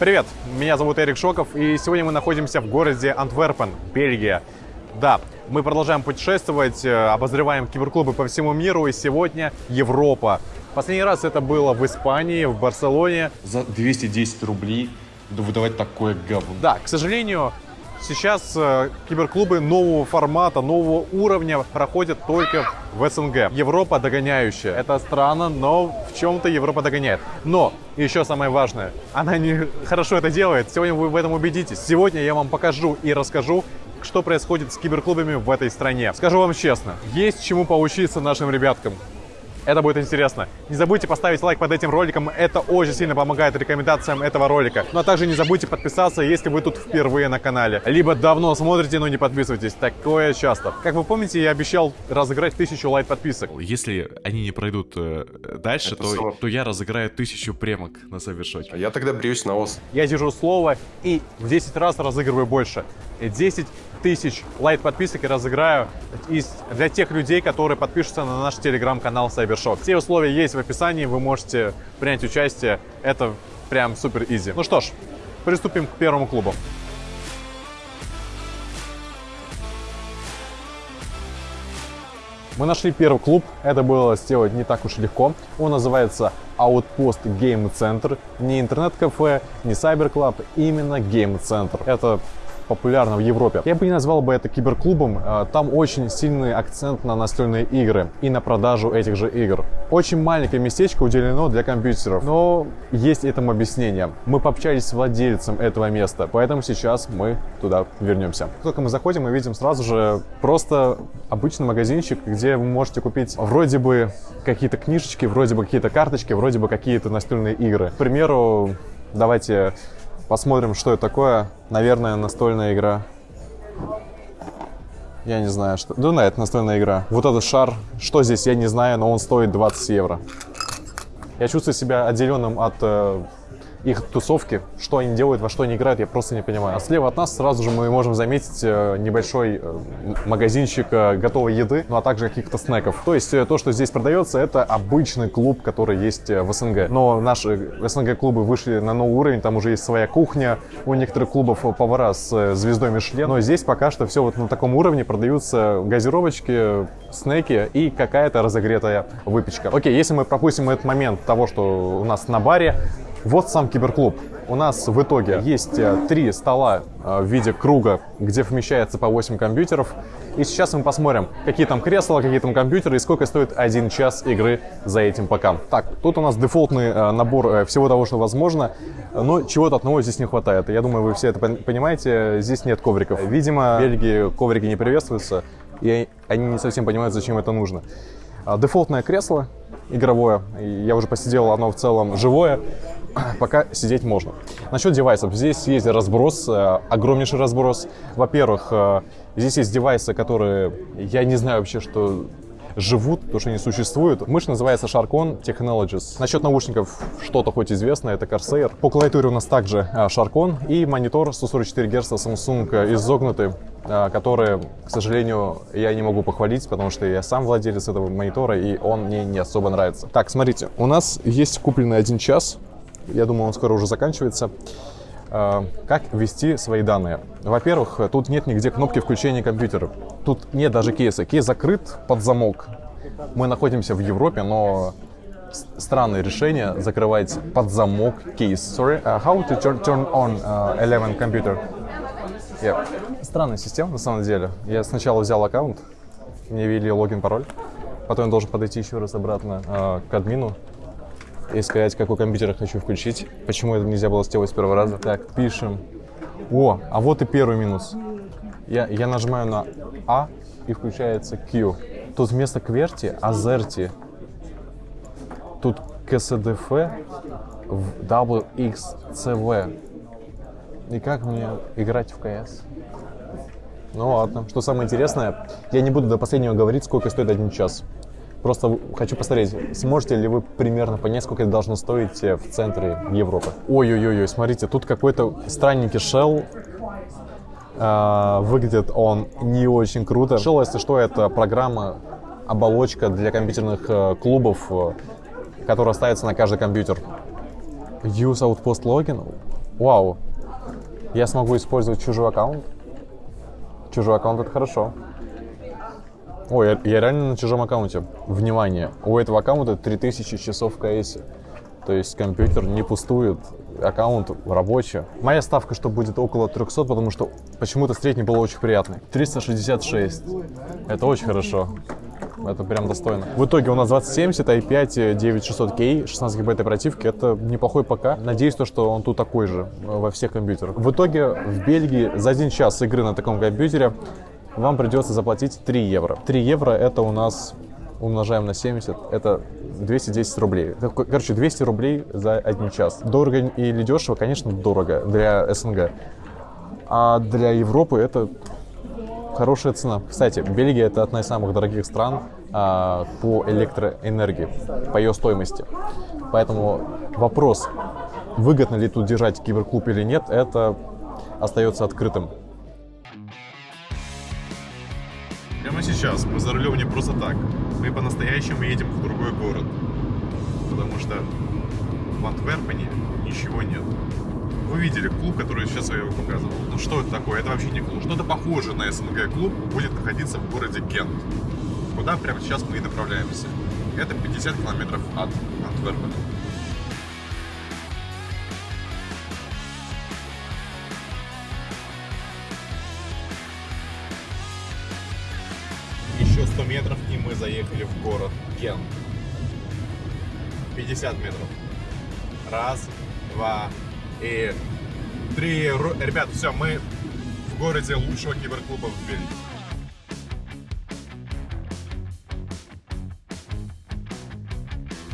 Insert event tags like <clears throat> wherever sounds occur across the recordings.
Привет, меня зовут Эрик Шоков, и сегодня мы находимся в городе Антверпен, Бельгия. Да, мы продолжаем путешествовать, э, обозреваем киберклубы по всему миру, и сегодня Европа. Последний раз это было в Испании, в Барселоне. За 210 рублей выдавать такое говно. Да, к сожалению, сейчас э, киберклубы нового формата, нового уровня проходят только в СНГ. Европа догоняющая. Это странно, но в чем-то Европа догоняет. Но еще самое важное, она не <laughs> хорошо это делает. Сегодня вы в этом убедитесь. Сегодня я вам покажу и расскажу, что происходит с киберклубами в этой стране. Скажу вам честно, есть чему поучиться нашим ребяткам. Это будет интересно. Не забудьте поставить лайк под этим роликом, это очень сильно помогает рекомендациям этого ролика. Ну а также не забудьте подписаться, если вы тут впервые на канале. Либо давно смотрите, но не подписывайтесь. Такое часто. Как вы помните, я обещал разыграть тысячу лайк подписок. Если они не пройдут э, дальше, Это то, слово. то я разыграю тысячу премок на Савершоке. А я тогда бреюсь на ос. Я держу слово и в 10 раз разыгрываю больше. И 10 тысяч лайк подписок и разыграю из, для тех людей, которые подпишутся на наш телеграм-канал Cybershock. Все условия есть в описании, вы можете принять участие. Это прям супер изи. Ну что ж, приступим к первому клубу. Мы нашли первый клуб, это было сделать не так уж легко. Он называется Outpost Game Center. Не интернет-кафе, не Club, именно Game Center. Это популярно в Европе. Я бы не назвал бы это киберклубом. э, Там очень сильный акцент на настольные игры и на продажу этих же игр. Очень маленькое местечко уделено для компьютеров, но есть этому объяснение. Мы пообщались с владельцем этого места, поэтому сейчас мы туда вернемся. Как Только мы заходим, мы видим сразу же просто обычный магазинчик, где вы можете купить вроде бы какие-то книжечки, вроде бы какие-то карточки, вроде бы какие-то настольные игры. К примеру, давайте посмотрим, что это такое. Наверное, настольная игра. Я не знаю, что... Да, да, это настольная игра. Вот этот шар, что здесь, я не знаю, но он стоит 20 евро. Я чувствую себя отделенным от э, их тусовки. Что они делают, во что они играют, я просто не понимаю. А слева от нас сразу же мы можем заметить э, небольшой э, магазинчик э, готовой еды, ну а также каких-то снеков. То есть то, что здесь продается, это обычный клуб, который есть в СНГ. Но наши СНГ-клубы вышли на новый уровень, там уже есть своя кухня, у некоторых клубов повара с звездой Мишлен. Но здесь пока что все вот на таком уровне продаются газировочки, снеки и какая-то разогретая выпечка. Окей, если мы пропустим этот момент того, что у нас на баре, вот сам киберклуб. У нас в итоге есть э, три стола э, в виде круга, где вмещается по 8 компьютеров. И сейчас мы посмотрим, какие там кресла, какие там компьютеры и сколько стоит один час игры за этим пока. Так, тут у нас дефолтный э, набор всего того, что возможно, но чего-то одного здесь не хватает. Я думаю, вы все это пон- понимаете, здесь нет ковриков. Видимо, в Бельгии коврики не приветствуются, и они не совсем понимают, зачем это нужно. Дефолтное кресло игровое, я уже посидел, оно в целом живое, <clears throat> пока сидеть можно. Насчет девайсов, здесь есть разброс, э, огромнейший разброс. Во-первых, э, здесь есть девайсы, которые, я не знаю вообще, что живут, потому что они существуют. Мышь называется Sharkon Technologies. Насчет наушников что-то хоть известно, это Corsair. По клавиатуре у нас также а, Sharkon и монитор 144 Гц Samsung э, изогнутый, который, к сожалению, я не могу похвалить, потому что я сам владелец этого монитора, и он мне не особо нравится. Так, смотрите, у нас есть купленный один час, я думаю, он скоро уже заканчивается. А, Как ввести свои данные? Во-первых, тут нет нигде кнопки включения компьютера. Тут нет даже кейса. Кейс закрыт под замок. Мы находимся в Европе, но странное решение закрывать под замок кейс. Sorry, uh, how to turn, turn on uh, 11 computer? Yeah. Странная система на самом деле. Я сначала взял аккаунт, мне ввели логин, пароль. Потом я должен подойти еще раз обратно э, к админу и сказать, какой компьютер хочу включить. Почему это нельзя было сделать с первого раза. Так, пишем. О, а вот и первый минус. Я, я нажимаю на А и включается Q. Тут вместо QWERTY AZERTY. Тут КСДФ в WXCV. И как мне играть в КС? Ну ладно. Что самое интересное, я не буду до последнего говорить, сколько стоит один час. Просто хочу посмотреть, сможете ли вы примерно понять, сколько это должно стоить э, в центре Европы. Ой-ой-ой, смотрите, тут какой-то странненький shell. А, выглядит он не очень круто. Shell, если что, это программа, оболочка для компьютерных э, клубов, э, которая ставится на каждый компьютер. Use Outpost Login. Вау. Я смогу использовать чужой аккаунт? Чужой аккаунт это хорошо. Ой, я, я реально на чужом аккаунте. Внимание, у этого аккаунта 3000 часов в КС. То есть компьютер не пустует, аккаунт рабочий. Моя ставка, что будет около 300, потому что почему-то средний был очень приятный. 366. Это очень хорошо. Это прям достойно. В итоге у нас 2070, i5 9600K, 16 гигабайт оперативки. Это неплохой ПК. Надеюсь, то, что он тут такой же во всех компьютерах. В итоге в Бельгии за один час игры на таком компьютере вам придется заплатить 3 евро. 3 евро это у нас умножаем на 70, это 210 рублей. Короче, 200 рублей за один час. Дорого или дешево? Конечно, дорого для СНГ. А для Европы это хорошая цена. Кстати, Бельгия это одна из самых дорогих стран а, по электроэнергии, по ее стоимости. Поэтому вопрос, выгодно ли тут держать киберклуб или нет, это остается открытым. Сейчас мы за рулем не просто так. Мы по-настоящему едем в другой город. Потому что в Антверпене ничего нет. Вы видели клуб, который сейчас я его показывал. Ну что это такое? Это вообще не клуб. Что-то похожее на СНГ клуб будет находиться в городе Гент. Куда прямо сейчас мы и направляемся. Это 50 километров от Антверпена. Заехали в город Гент. 50 метров. Раз, два и три. Ребят, все, мы в городе лучшего киберклуба в Бельгии.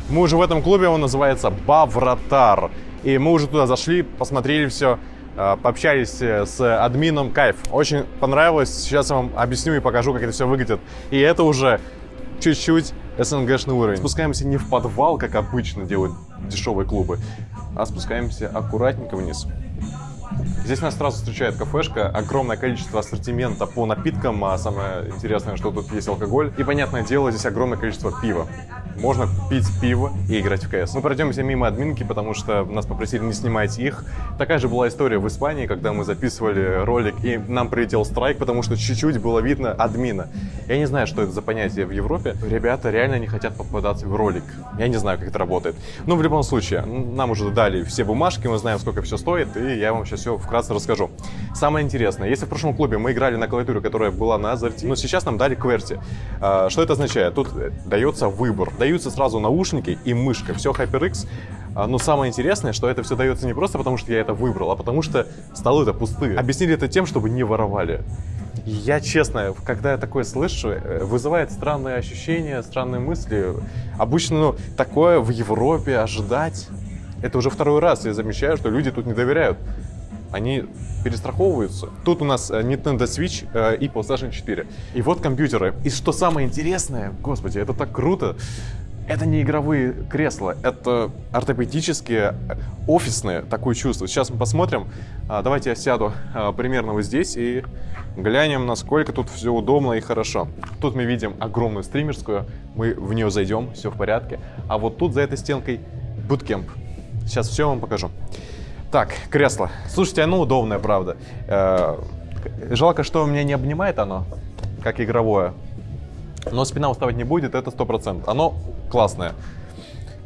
Мы уже в этом клубе, он называется Бавратар. И мы уже туда зашли, посмотрели все, э, пообщались э, с админом. Кайф. Очень понравилось. Сейчас я вам объясню и покажу, как это все выглядит. И это уже чуть-чуть СНГшный уровень. Спускаемся не в подвал, как обычно делают дешевые клубы, а спускаемся аккуратненько вниз. Здесь нас сразу встречает кафешка, огромное количество ассортимента по напиткам, а самое интересное, что тут есть алкоголь. И, понятное дело, здесь огромное количество пива. Можно пить пиво и играть в КС. Мы пройдемся мимо админки, потому что нас попросили не снимать их. Такая же была история в Испании, когда мы записывали ролик, и нам прилетел страйк, потому что чуть-чуть было видно админа. Я не знаю, что это за понятие в Европе. Ребята реально не хотят попадаться в ролик. Я не знаю, как это работает. Но в любом случае, нам уже дали все бумажки, мы знаем, сколько все стоит, и я вам сейчас все вкратце расскажу. Самое интересное, если в прошлом клубе мы играли на клавиатуре, которая была на Азерти, но сейчас нам дали QWERTY. А, Что это означает? Тут э, дается выбор. Даются сразу наушники и мышка. Все HyperX. А, Но самое интересное, что это все дается не просто потому, что я это выбрал, а потому что столы-то пустые. Объяснили это тем, чтобы не воровали. Я честно, когда я такое слышу, э, вызывает странные ощущения, странные мысли. Обычно ну, такое в Европе ожидать. Это уже второй раз я замечаю, что люди тут не доверяют. Они перестраховываются. Тут у нас э, Nintendo Switch э, и PlayStation 4. И вот компьютеры. И что самое интересное, господи, это так круто. Это не игровые кресла, это ортопедические, офисные, такое чувство. Сейчас мы посмотрим. А, Давайте я сяду а, примерно вот здесь и глянем, насколько тут все удобно и хорошо. Тут мы видим огромную стримерскую, мы в нее зайдем, все в порядке. А вот тут за этой стенкой буткемп. Сейчас все вам покажу. Так, кресло. Слушайте, оно удобное, правда. Э, Жалко, что меня не обнимает оно, как игровое. Но спина уставать не будет, это 100%. Оно классное.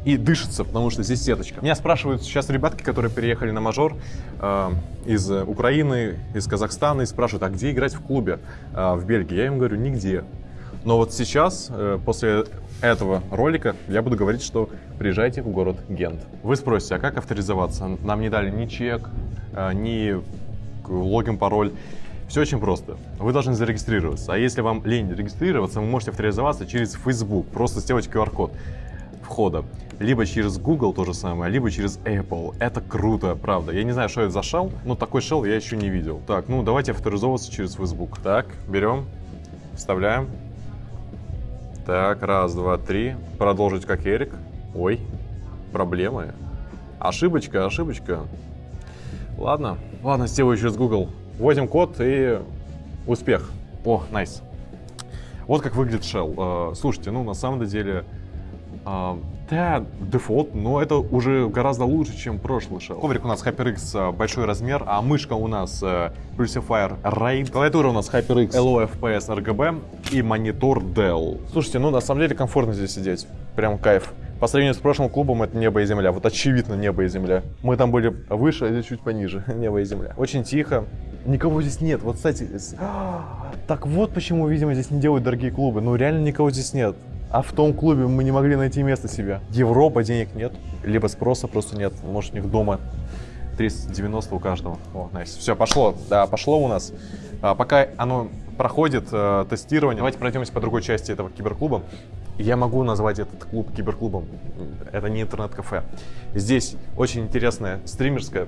И дышится, потому что здесь сеточка. Меня спрашивают сейчас ребятки, которые переехали на мажор э, из Украины, из Казахстана, и спрашивают, а где играть в клубе э, в Бельгии? Я им говорю, нигде. Но вот сейчас, э, после этого ролика, я буду говорить, что приезжайте в город Гент. Вы спросите, а как авторизоваться? Нам не дали ни чек, э, ни логин, пароль. Все очень просто. Вы должны зарегистрироваться. А если вам лень регистрироваться, вы можете авторизоваться через Facebook. Просто сделать QR-код входа. Либо через Google то же самое, либо через Apple. Это круто, правда. Я не знаю, что это за шел, но такой шел я еще не видел. Так, ну давайте авторизовываться через Facebook. Так, берем, вставляем. Так, раз, два, три. Продолжить как Эрик. Ой, проблемы. Ошибочка, ошибочка. Ладно, ладно, сделаю через Google. Вводим код и успех. О, найс. Вот как выглядит Shell. Э, Слушайте, ну на самом деле А, да, дефолт, но это уже гораздо лучше, чем прошлый шел. Коврик у нас HyperX а, большой размер, а мышка у нас Pulsifier RAID. Клавиатура у нас HyperX LOFPS RGB и монитор Dell. Слушайте, ну на самом деле комфортно здесь сидеть. Прям кайф. По сравнению с прошлым клубом это небо и земля. Вот очевидно небо и земля. Мы там были выше, а здесь чуть пониже. <laughs> небо и земля. Очень тихо. Никого здесь нет. Вот, кстати, так вот почему, видимо, здесь не делают дорогие клубы. Ну, реально никого здесь нет. А в том клубе мы не могли найти место себе. Европа, денег нет, либо спроса просто нет. Может, у них дома 390 у каждого. О, найс. Все, пошло. Да, пошло у нас. А, пока оно проходит э, тестирование, давайте пройдемся по другой части этого киберклуба. Я могу назвать этот клуб киберклубом. Это не интернет-кафе. Здесь очень интересная стримерская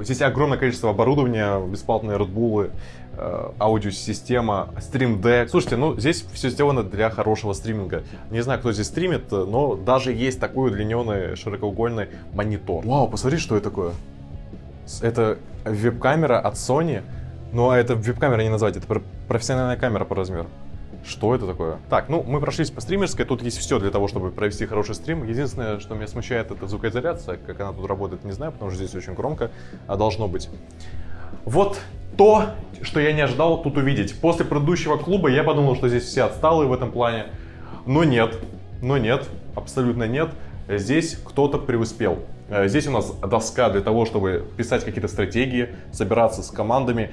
Здесь огромное количество оборудования, бесплатные Bull, э, аудиосистема, Stream Deck. Слушайте, ну здесь все сделано для хорошего стриминга. Не знаю, кто здесь стримит, но даже есть такой удлиненный широкоугольный монитор. Вау, посмотри, что это такое. Это веб-камера от Sony. Но это веб-камера не назвать, это профессиональная камера по размеру. Что это такое? Так, ну, мы прошлись по стримерской, тут есть все для того, чтобы провести хороший стрим. Единственное, что меня смущает, это звукоизоляция. Как она тут работает, не знаю, потому что здесь очень громко, а должно быть. Вот то, что я не ожидал тут увидеть. После предыдущего клуба я подумал, что здесь все отсталые в этом плане. Но нет, но нет, абсолютно нет. Здесь кто-то преуспел. Э, здесь у нас доска для того, чтобы писать какие-то стратегии, собираться с командами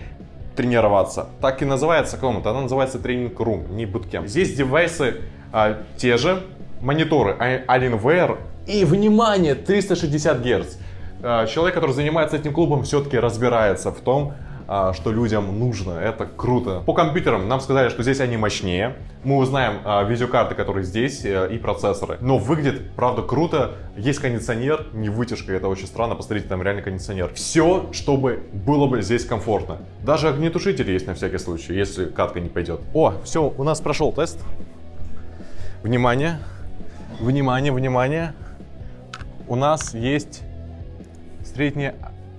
тренироваться. Так и называется комната, она называется тренинг room, не bootcamp. Здесь девайсы а, те же, мониторы а, Alienware и, внимание, 360 Гц. А, человек, который занимается этим клубом, все-таки разбирается в том, что людям нужно. Это круто. По компьютерам нам сказали, что здесь они мощнее. Мы узнаем а, видеокарты, которые здесь, э, и процессоры. Но выглядит, правда, круто. Есть кондиционер, не вытяжка, это очень странно. Посмотрите, там реально кондиционер. Все, чтобы было бы здесь комфортно. Даже огнетушители есть на всякий случай, если катка не пойдет. О, все, у нас прошел тест. Внимание, внимание, внимание. У нас есть средний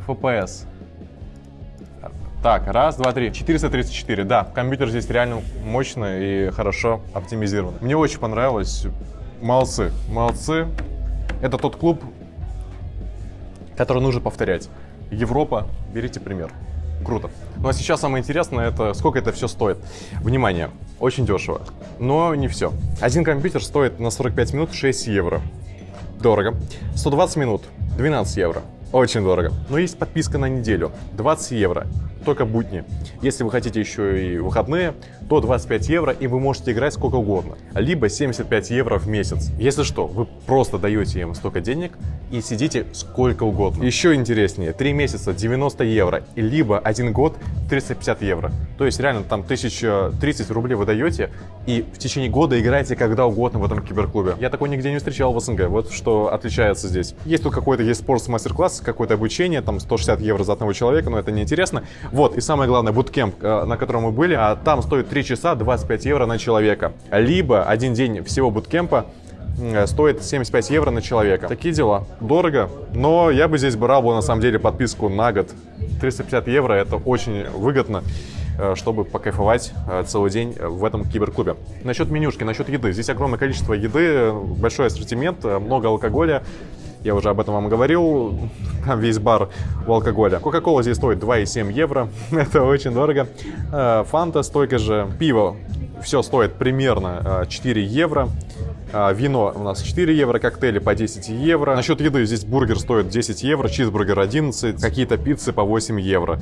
FPS. Так, раз, два, три. 434, да. Компьютер здесь реально мощный и хорошо оптимизирован. Мне очень понравилось. Молодцы, молодцы. Это тот клуб, который нужно повторять. Европа, берите пример. Круто. Ну а сейчас самое интересное, это сколько это все стоит. Внимание, очень дешево. Но не все. Один компьютер стоит на 45 минут 6 евро. Дорого. 120 минут 12 евро. Очень дорого. Но есть подписка на неделю. 20 евро только будни. Если вы хотите еще и выходные, то 25 евро, и вы можете играть сколько угодно. Либо 75 евро в месяц. Если что, вы просто даете им столько денег и сидите сколько угодно. Еще интереснее, 3 месяца 90 евро, либо 1 год 350 евро. То есть реально там 1030 рублей вы даете, и в течение года играете когда угодно в этом киберклубе. Я такой нигде не встречал в СНГ, вот что отличается здесь. Есть тут какой-то есть спорт мастер-класс, какое-то обучение, там 160 евро за одного человека, но это не интересно. Вот, и самое главное, буткемп, э, на котором мы были, а там стоит 3 часа 25 евро на человека. Либо один день всего буткемпа э, стоит 75 евро на человека. Такие дела. Дорого, но я бы здесь брал бы на самом деле подписку на год. 350 евро это очень выгодно э, чтобы покайфовать целый день в этом киберклубе. Насчет менюшки, насчет еды. Здесь огромное количество еды, большой ассортимент, много алкоголя. Я уже об этом вам говорил. Там весь бар у алкоголя. Кока-кола здесь стоит 2,7 евро. <laughs> Это очень дорого. Э, фанта столько же. Пиво все стоит примерно 4 э, евро. А, вино у нас 4 евро, коктейли по 10 евро. Насчет еды, здесь бургер стоит 10 евро, чизбургер 11, какие-то пиццы по 8 евро.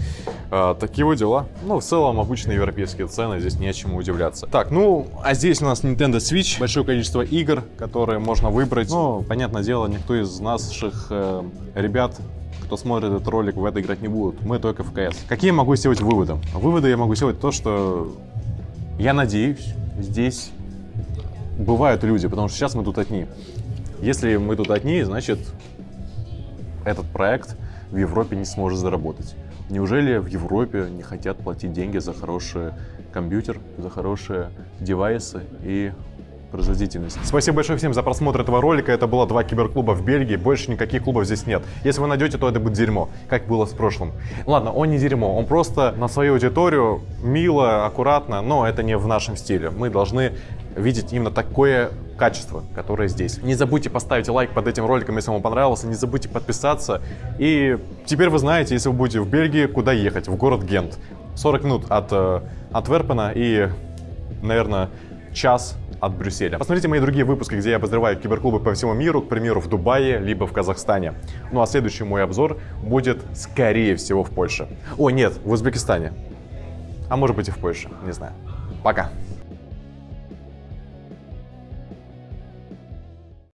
А, такие вот дела. Ну, в целом, обычные европейские цены, здесь не о чем удивляться. Так, ну, а здесь у нас Nintendo Switch, большое количество игр, которые можно выбрать. Ну, понятное дело, никто из наших э, ребят кто смотрит этот ролик, в это играть не будут. Мы только в КС. Какие я могу сделать выводы? Выводы я могу сделать то, что я надеюсь, здесь бывают люди, потому что сейчас мы тут одни. Если мы тут одни, значит, этот проект в Европе не сможет заработать. Неужели в Европе не хотят платить деньги за хороший компьютер, за хорошие девайсы и производительность. Спасибо большое всем за просмотр этого ролика. Это было два киберклуба в Бельгии. Больше никаких клубов здесь нет. Если вы найдете, то это будет дерьмо, как было с прошлым. Ладно, он не дерьмо. Он просто на свою аудиторию мило, аккуратно, но это не в нашем стиле. Мы должны видеть именно такое качество, которое здесь. Не забудьте поставить лайк под этим роликом, если вам понравился. Не забудьте подписаться. И теперь вы знаете, если вы будете в Бельгии, куда ехать. В город Гент. 40 минут от э, Антверпена и, наверное, час от Брюсселя. Посмотрите мои другие выпуски, где я обозреваю киберклубы по всему миру, к примеру, в Дубае, либо в Казахстане. Ну а следующий мой обзор будет, скорее всего, в Польше. О, нет, в Узбекистане. А может быть и в Польше, не знаю. Пока.